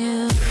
Yeah.